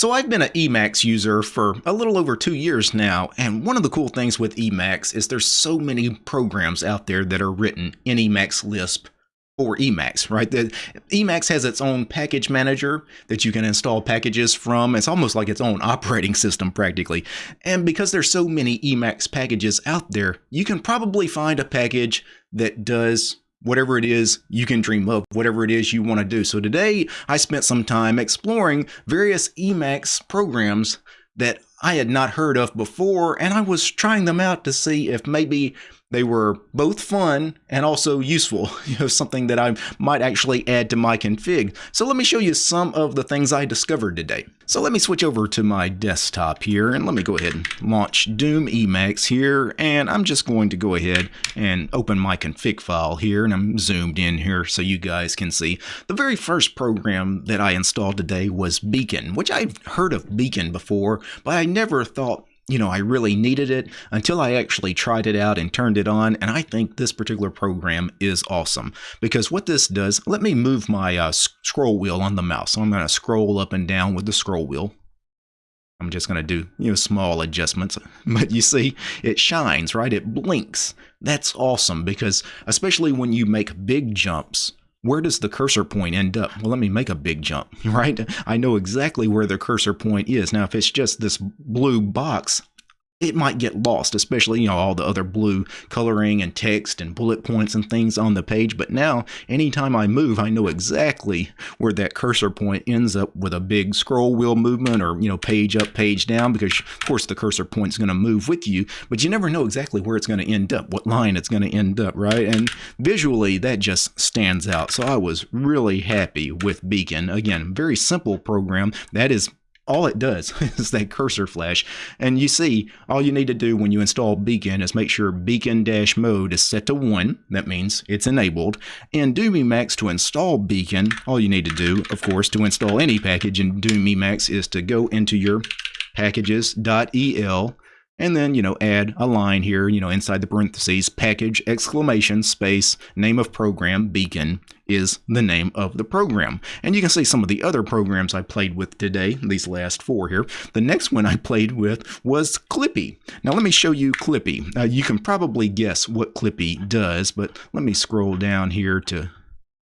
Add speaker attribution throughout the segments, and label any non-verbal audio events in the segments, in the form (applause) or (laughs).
Speaker 1: So I've been an Emacs user for a little over two years now, and one of the cool things with Emacs is there's so many programs out there that are written in Emacs Lisp for Emacs, right? The, Emacs has its own package manager that you can install packages from. It's almost like its own (laughs) operating system practically. And because there's so many Emacs packages out there, you can probably find a package that does whatever it is you can dream of, whatever it is you want to do. So today I spent some time exploring various Emacs programs that I had not heard of before, and I was trying them out to see if maybe they were both fun and also useful, (laughs) you know, something that I might actually add to my config. So let me show you some of the things I discovered today. So let me switch over to my desktop here and let me go ahead and launch Doom Emacs here. And I'm just going to go ahead and open my config file here and I'm zoomed in here so you guys can see. The very first program that I installed today was Beacon, which I've heard of Beacon before, but I never thought you know, I really needed it until I actually tried it out and turned it on. And I think this particular program is awesome because what this does, let me move my uh, scroll wheel on the mouse. So I'm going to scroll up and down with the scroll wheel. I'm just going to do, you know, small adjustments. (laughs) But you see, it shines, right? It blinks. That's awesome because especially when you make big jumps, where does the cursor point end up? Well, let me make a big jump, (laughs) right? I know exactly where the cursor point is. Now, if it's just this blue box, it might get lost, especially, you know, all the other blue coloring and text and bullet points and things on the page. But now, anytime I move, I know exactly where that cursor point ends up with a big scroll wheel movement or, you know, page up, page down, because of course the cursor point's going to move with you, but you never know exactly where it's going to end up, what line it's going to end up, right? And visually, that just stands out. So I was really happy with Beacon. Again, very simple program that is all it does (laughs) is that cursor flash. And you see, all you need to do when you install Beacon is make sure Beacon dash mode is set to 1. That means it's enabled. In Doom Emacs to install Beacon, all you need to do, of course, to install any package in Doom Emacs is to go into your packages.el and then, you know, add a line here, you know, inside the parentheses, package exclamation space name of program beacon is the name of the program. And you can see some of the other programs I played with today, these last four here. The next one I played with was Clippy. Now let me show you Clippy. Uh, you can probably guess what Clippy does, but let me scroll down here to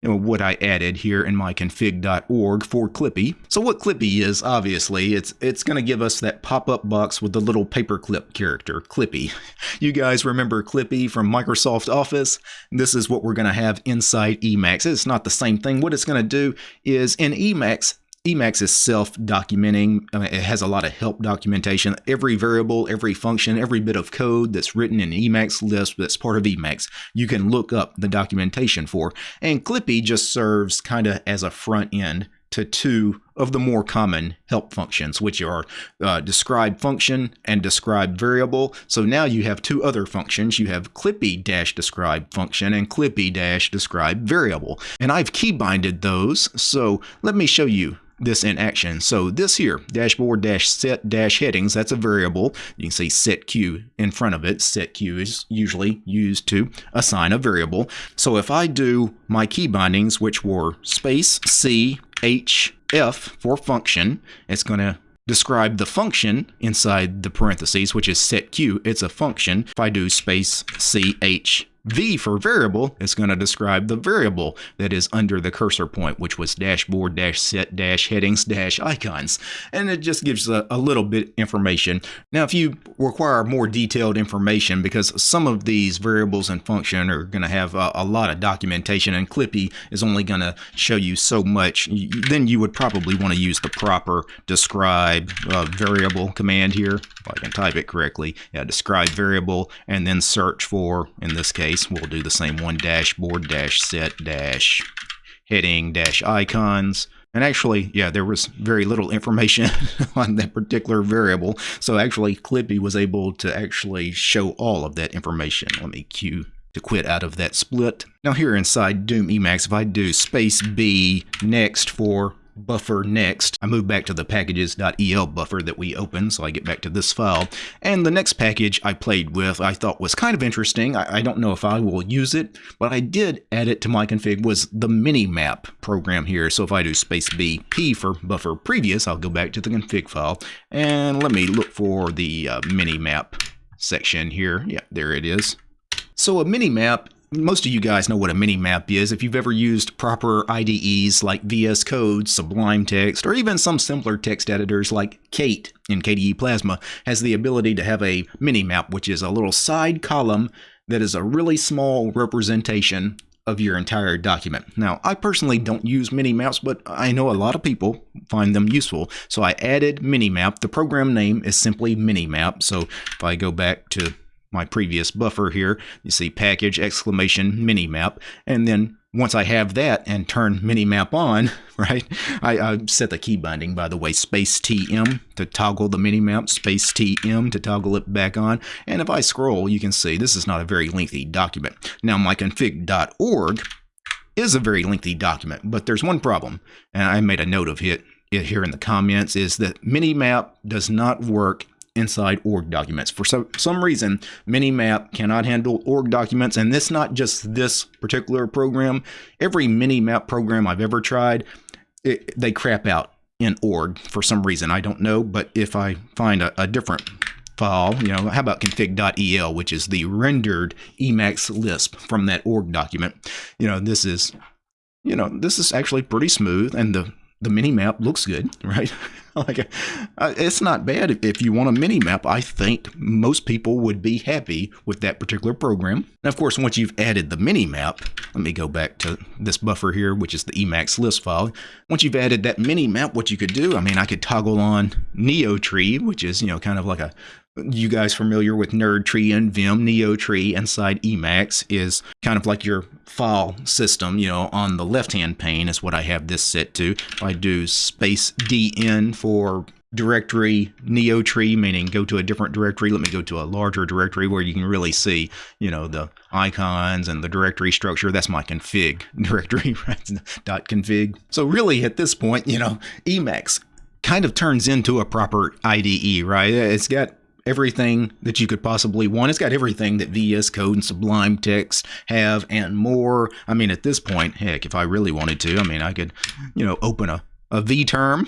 Speaker 1: what I added here in my config.org for Clippy. So what Clippy is, obviously, it's it's going to give us that pop-up box with the little paperclip character, Clippy. You guys remember Clippy from Microsoft Office? This is what we're going to have inside Emacs. It's not the same thing. What it's going to do is in Emacs, Emacs is self-documenting. I mean, it has a lot of help documentation. Every variable, every function, every bit of code that's written in Emacs Lisp that's part of Emacs, you can look up the documentation for. And Clippy just serves kind of as a front end to two of the more common help functions, which are uh, describe function and describe variable. So now you have two other functions. You have clippy-describe function and clippy-describe variable. And I've keybinded those. So let me show you this in action. So this here, dashboard dash set dash headings, that's a variable. You can see setq in front of it. Setq is usually used to assign a variable. So if I do my key bindings, which were space C H F for function, it's going to describe the function inside the parentheses, which is setq. It's a function. If I do space C H V for variable is going to describe the variable that is under the cursor point, which was dashboard dash set dash headings dash icons. And it just gives a, a, little bit information. Now, if you require more detailed information, because some of these variables and function are going to have a, a, lot of documentation and Clippy is only going to show you so much, then you would probably want to use the proper describe uh, variable command here. If I can type it correctly. Yeah, describe variable and then search for, in this case, case, we'll do the same one dashboard dash set dash heading dash icons. And actually, yeah, there was very little information (laughs) on that particular variable. So actually, Clippy was able to actually show all of that information. Let me cue to quit out of that split. Now here inside Doom Emacs, if I do space B next for buffer next. I move back to the packages.el buffer that we opened, so I get back to this file. And the next package I played with I thought was kind of interesting. I, I don't know if I will use it, but I did add it to my config was the minimap program here. So if I do space B P for buffer previous, I'll go back to the config file and let me look for the uh, minimap section here. Yeah, there it is. So a minimap most of you guys know what a mini map is. If you've ever used proper IDEs like VS Code, Sublime Text, or even some simpler text editors like Kate in KDE Plasma, has the ability to have a mini map, which is a little side column that is a really small representation of your entire document. Now, I personally don't use mini maps, but I know a lot of people find them useful. So I added minimap. The program name is simply minimap. So if I go back to my previous buffer here. You see package exclamation minimap. And then once I have that and turn minimap on, (laughs) right, I, I, set the key binding, by the way, space TM to toggle the minimap, space TM to toggle it back on. And if I scroll, you can see this is not a very lengthy document. Now, my config.org is a very lengthy document, but there's one problem, and I made a note of it here in the comments, is that minimap does not work inside org documents. For some, some reason, Minimap cannot handle org documents, and this not just this particular program. Every Minimap program I've ever tried, it, they crap out in org for some reason. I don't know, but if I find a, a different file, you know, how about config.el, which is the rendered Emacs Lisp from that org document. You know, this is, you know, this is actually pretty smooth, and the the mini map looks good, (laughs) right? (laughs) like uh, it's not bad if, you want a mini map. I think most people would be happy with that particular program. And of course, once you've added the mini map, let me go back to this buffer here, which is the Emacs Lisp file. Once you've added that mini map, what you could do, I mean, I could toggle on NeoTree, which is you know kind of like a you guys familiar with NERDTree and Vim NeoTree inside Emacs is kind of like your file system, you know, on the left-hand pane is what I have this set to. I do space DN for directory NeoTree, meaning go to a different directory. Let me go to a larger directory where you can really see, you know, the icons and the directory structure. That's my config (laughs) directory, right? (laughs) Dot config. So really at this point, you know, Emacs kind of turns into a proper IDE, right? It's got everything that you could possibly want. It's got everything that VS Code and Sublime Text have and more. I mean, at this point, heck, if I really wanted to, I mean, I could, you know, open a a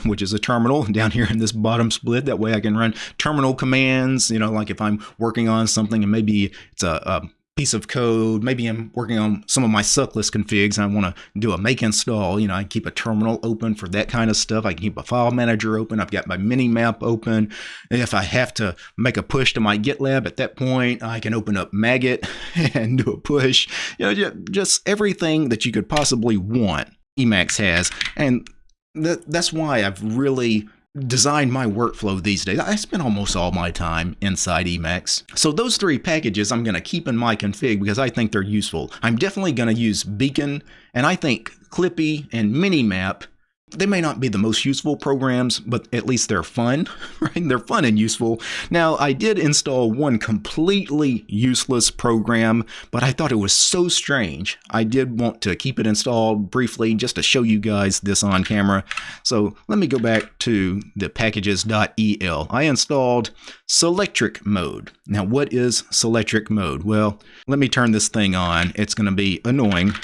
Speaker 1: which is a terminal (laughs) down here in this bottom split. That way I can run terminal commands, you know, like if I'm working on something and maybe it's a, a piece of code. Maybe I'm working on some of my suckless configs and I want to do a make install. You know, I keep a terminal open for that kind of stuff. I can keep a file manager open. I've got my mini map open. And if I have to make a push to my GitLab at that point, I can open up Magit (laughs) and do a push. You know, just everything that you could possibly want Emacs has. And that, that's why I've really design my workflow these days. I spend almost all my time inside Emacs. So those three packages I'm going to keep in my config because I think they're useful. I'm definitely going to use Beacon, and I think Clippy and Minimap they may not be the most useful programs, but at least they're fun, (laughs) right? They're fun and useful. Now, I did install one completely useless program, but I thought it was so strange. I did want to keep it installed briefly just to show you guys this on camera. So let me go back to the packages.el. I installed Selectric mode. Now, what is Selectric mode? Well, let me turn this thing on. It's going to be annoying.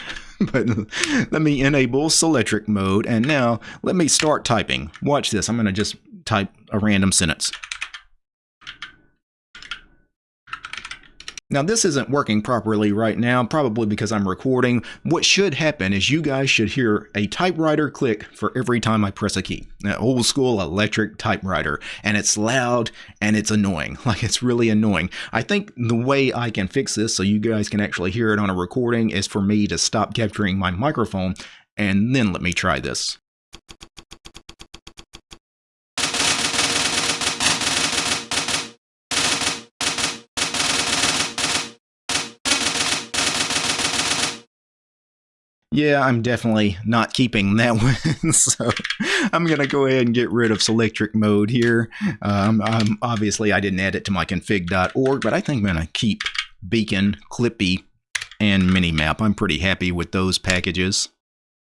Speaker 1: (laughs) but let me enable Selectric mode. And now let me start typing. Watch this. I'm going to just type a random sentence. Now this isn't working properly right now, probably because I'm recording. What should happen is you guys should hear a typewriter click for every time I press a key. An old school electric typewriter. And it's loud and it's annoying. (laughs) Like it's really annoying. I think the way I can fix this so you guys can actually hear it on a recording is for me to stop capturing my microphone and then let me try this. Yeah, I'm definitely not keeping that (laughs) one, so I'm going to go ahead and get rid of Selectric mode here. Um, obviously, I didn't add it to my config.org, but I think I'm going to keep Beacon, Clippy, and Minimap. I'm pretty happy with those packages.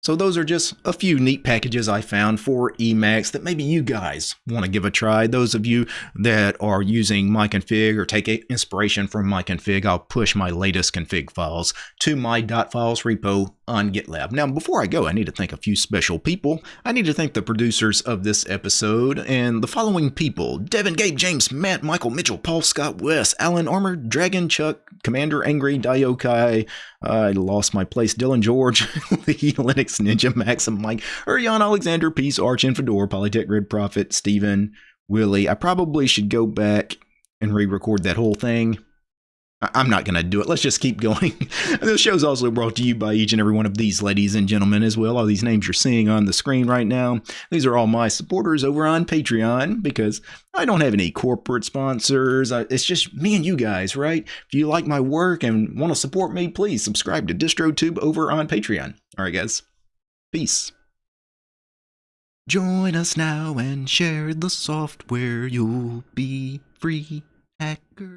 Speaker 1: So those are just a few neat packages I found for Emacs that maybe you guys want to give a try. Those of you that are using my config or take inspiration from my config, I'll push my latest config files to my .files repo on GitLab. Now, before I go, I need to thank a few special people. I need to thank the producers of this episode and the following people. Devin, Gabe, James, Matt, Michael, Mitchell, Paul, Scott, Wes, Alan, Armor, Dragon, Chuck, Commander, Angry, Diokai, I lost my place, Dylan George, (laughs) the Linux (laughs) Ninja, Maxim, Mike, Urion, Alexander, Peace, Arch, and Fedor, Polytech, Red Prophet, Stephen, Willie. I probably should go back and re-record that whole thing. I'm not going to do it. Let's just keep (laughs) going. this show is also brought to you by each and every one of these ladies and gentlemen as well. All these names you're seeing on the screen right now. These are all my supporters over on Patreon because I don't have any corporate sponsors. It's just me and you guys, right? If you like my work and want to support me, please subscribe to DistroTube over on Patreon. All right, guys. Peace. Join us now and share the software. You'll be free hacker.